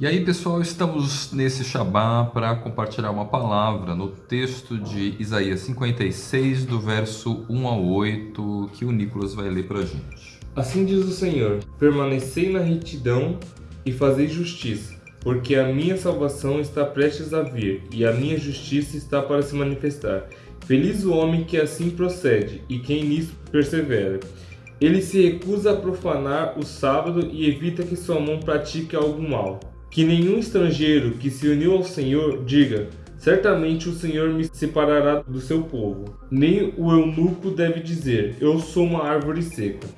E aí pessoal, estamos nesse Shabá para compartilhar uma palavra no texto de Isaías 56, do verso 1 ao 8, que o Nicolas vai ler para a gente. Assim diz o Senhor, permanecei na retidão e fazei justiça, porque a minha salvação está prestes a vir, e a minha justiça está para se manifestar. Feliz o homem que assim procede, e quem nisso persevera. Ele se recusa a profanar o sábado e evita que sua mão pratique algo mal. Que nenhum estrangeiro que se uniu ao Senhor diga, certamente o Senhor me separará do seu povo. Nem o eunuco deve dizer, eu sou uma árvore seca.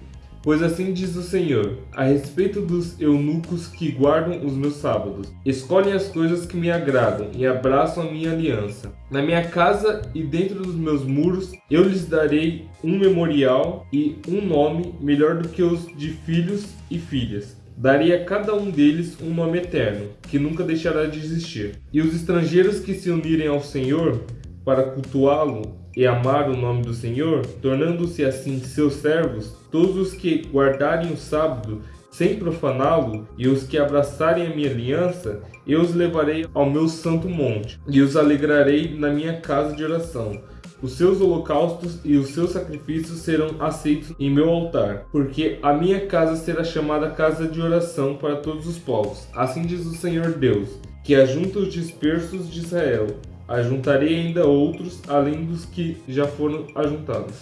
Pois assim diz o Senhor, a respeito dos eunucos que guardam os meus sábados, escolhem as coisas que me agradam e abraçam a minha aliança. Na minha casa e dentro dos meus muros, eu lhes darei um memorial e um nome melhor do que os de filhos e filhas. Darei a cada um deles um nome eterno, que nunca deixará de existir. E os estrangeiros que se unirem ao Senhor para cultuá-lo e amar o nome do Senhor, tornando-se assim seus servos, todos os que guardarem o sábado sem profaná-lo, e os que abraçarem a minha aliança, eu os levarei ao meu santo monte, e os alegrarei na minha casa de oração. Os seus holocaustos e os seus sacrifícios serão aceitos em meu altar, porque a minha casa será chamada casa de oração para todos os povos. Assim diz o Senhor Deus, que ajunta os dispersos de Israel, ajuntarei ainda outros, além dos que já foram ajuntados.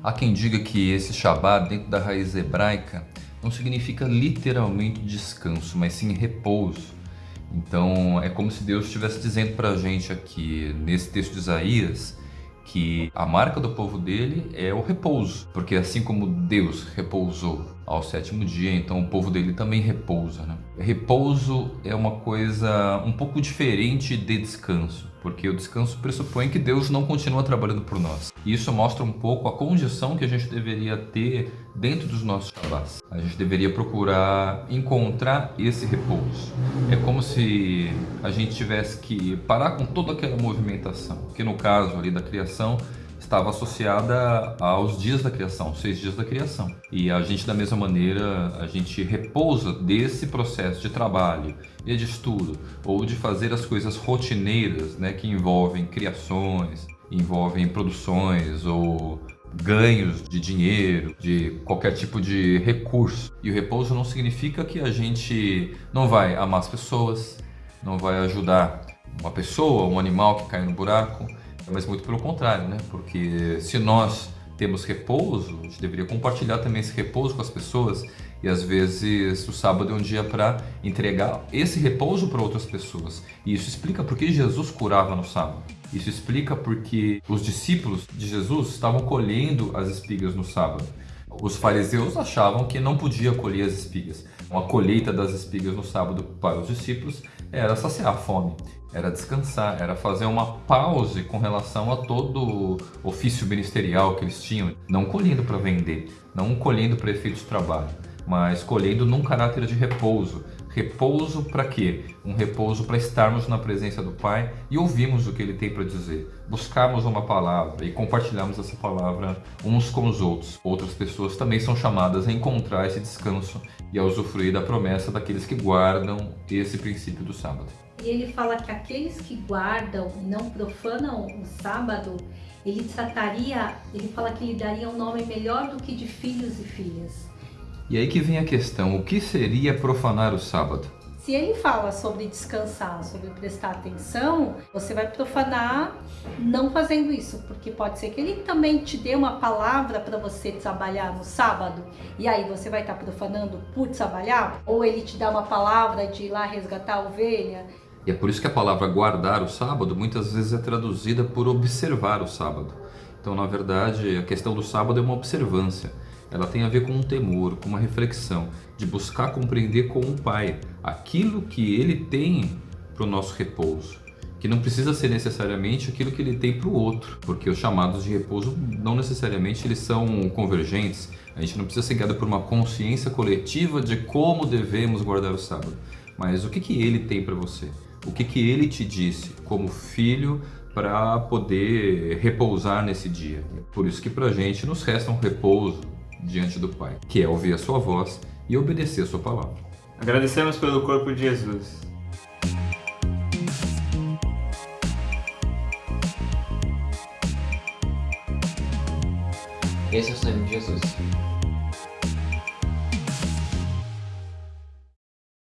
Há quem diga que esse Shabbat, dentro da raiz hebraica, não significa literalmente descanso, mas sim repouso. Então é como se Deus estivesse dizendo para a gente aqui, nesse texto de Isaías, que a marca do povo dele é o repouso, porque assim como Deus repousou ao sétimo dia, então o povo dele também repousa. Né? Repouso é uma coisa um pouco diferente de descanso, porque o descanso pressupõe que Deus não continua trabalhando por nós. E isso mostra um pouco a condição que a gente deveria ter dentro dos nossos Shabbats. A gente deveria procurar encontrar esse repouso. É como se a gente tivesse que parar com toda aquela movimentação, que no caso ali da criação estava associada aos dias da criação, seis dias da criação. E a gente, da mesma maneira, a gente repousa desse processo de trabalho e de estudo, ou de fazer as coisas rotineiras, né, que envolvem criações, envolvem produções ou ganhos de dinheiro, de qualquer tipo de recurso. E o repouso não significa que a gente não vai amar as pessoas, não vai ajudar uma pessoa, um animal que cai no buraco, mas muito pelo contrário, né? Porque se nós temos repouso, a gente deveria compartilhar também esse repouso com as pessoas e às vezes o sábado é um dia para entregar esse repouso para outras pessoas. E isso explica por que Jesus curava no sábado. Isso explica porque os discípulos de Jesus estavam colhendo as espigas no sábado. Os fariseus achavam que não podia colher as espigas. Uma colheita das espigas no sábado para os discípulos era saciar a fome, era descansar, era fazer uma pause com relação a todo o ofício ministerial que eles tinham, não colhendo para vender, não colhendo para efeito de trabalho, mas colhendo num caráter de repouso. Repouso para quê? Um repouso para estarmos na presença do Pai e ouvirmos o que Ele tem para dizer. Buscarmos uma palavra e compartilharmos essa palavra uns com os outros. Outras pessoas também são chamadas a encontrar esse descanso e a usufruir da promessa daqueles que guardam esse princípio do sábado. E ele fala que aqueles que guardam e não profanam o sábado, ele trataria, ele fala que lhe daria um nome melhor do que de filhos e filhas. E aí que vem a questão, o que seria profanar o sábado? Se ele fala sobre descansar, sobre prestar atenção, você vai profanar não fazendo isso, porque pode ser que ele também te dê uma palavra para você trabalhar no sábado, e aí você vai estar tá profanando por trabalhar, ou ele te dá uma palavra de ir lá resgatar a ovelha. E é por isso que a palavra guardar o sábado muitas vezes é traduzida por observar o sábado. Então, na verdade, a questão do sábado é uma observância ela tem a ver com um temor, com uma reflexão, de buscar compreender com o Pai aquilo que Ele tem para o nosso repouso, que não precisa ser necessariamente aquilo que Ele tem para o outro, porque os chamados de repouso não necessariamente eles são convergentes, a gente não precisa ser guiado por uma consciência coletiva de como devemos guardar o sábado, mas o que, que Ele tem para você? O que, que Ele te disse como filho para poder repousar nesse dia? Por isso que para a gente nos resta um repouso, diante do Pai, que é ouvir a sua voz e obedecer a sua palavra. Agradecemos pelo corpo de Jesus. Esse é o sangue de Jesus.